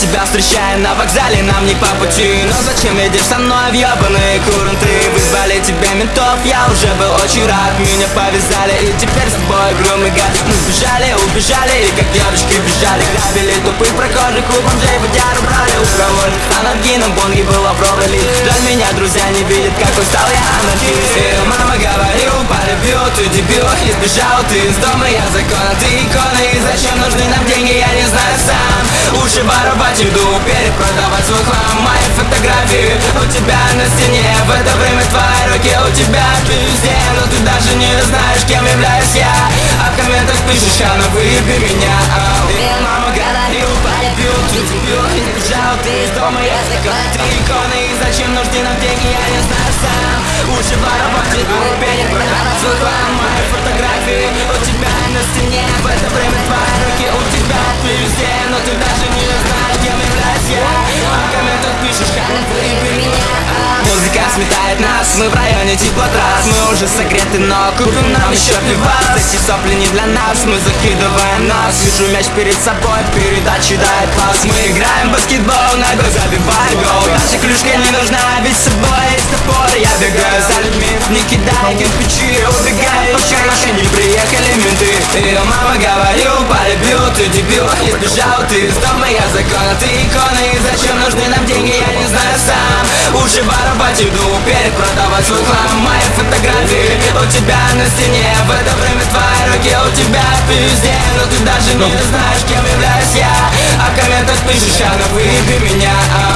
Тебя встречаю на вокзале, нам не по пути. Но зачем едешь со мной в ебаные куренты Вызвали тебя ментов, я уже был очень рад. Меня повязали и теперь с тобой игру мы гад Мы сбежали, убежали и как девочки бежали. Грабили тупых прохожих, у бомжей водяру брали У кого анаргином бонги был лавровый лист Жаль меня друзья не видят, какой стал я анархист. И мама говорил, полюбил, ты дебил Избежал ты из дома, я закона, ты икона. И зачем нужны нам деньги, я не знаю сам Лучше воровать еду, перепродавать свой хлам. Мои фотографии у тебя на стене. В это время твои руки у тебя везде Но ты даже не знаешь, кем являюсь я. А в комментах пишешь, а ну выеби меня Ау. И мама говорил, полюбил, ты дебил Избежал ты из дома, я закона, ты икона И зачем нужны нам деньги, я не знаю сам Лучше воровать еду, перепродавать свой хлам. Мои фотографии у тебя на стене Музыка сметает нас, мы в районе теплотрасс. Мы уже согреты, но купим нам еще пивас. Эти сопли не для нас, мы закидываем нас Вижу мяч перед собой, передачи дает пас. Мы играем в баскетбол, ногой забиваем гол. Наша клюшка не нужна, ведь с собой. Есть топор Я бегаю за людьми, не кидай кирпичи Убегай, пока еще не приехали менты. И мама говорил, полюбил, ты дебил Избежал ты из дома, я закона, ты икона И зачем нужны нам деньги, я не знаю сам Лучше воровать еду, перепродавать свой хлам Мои фотографии у тебя на стене. В это время твои руки у тебя везде Но ты даже не знаешь, кем являюсь я. А в комментах пишешь, а ну выеби меня. Ау.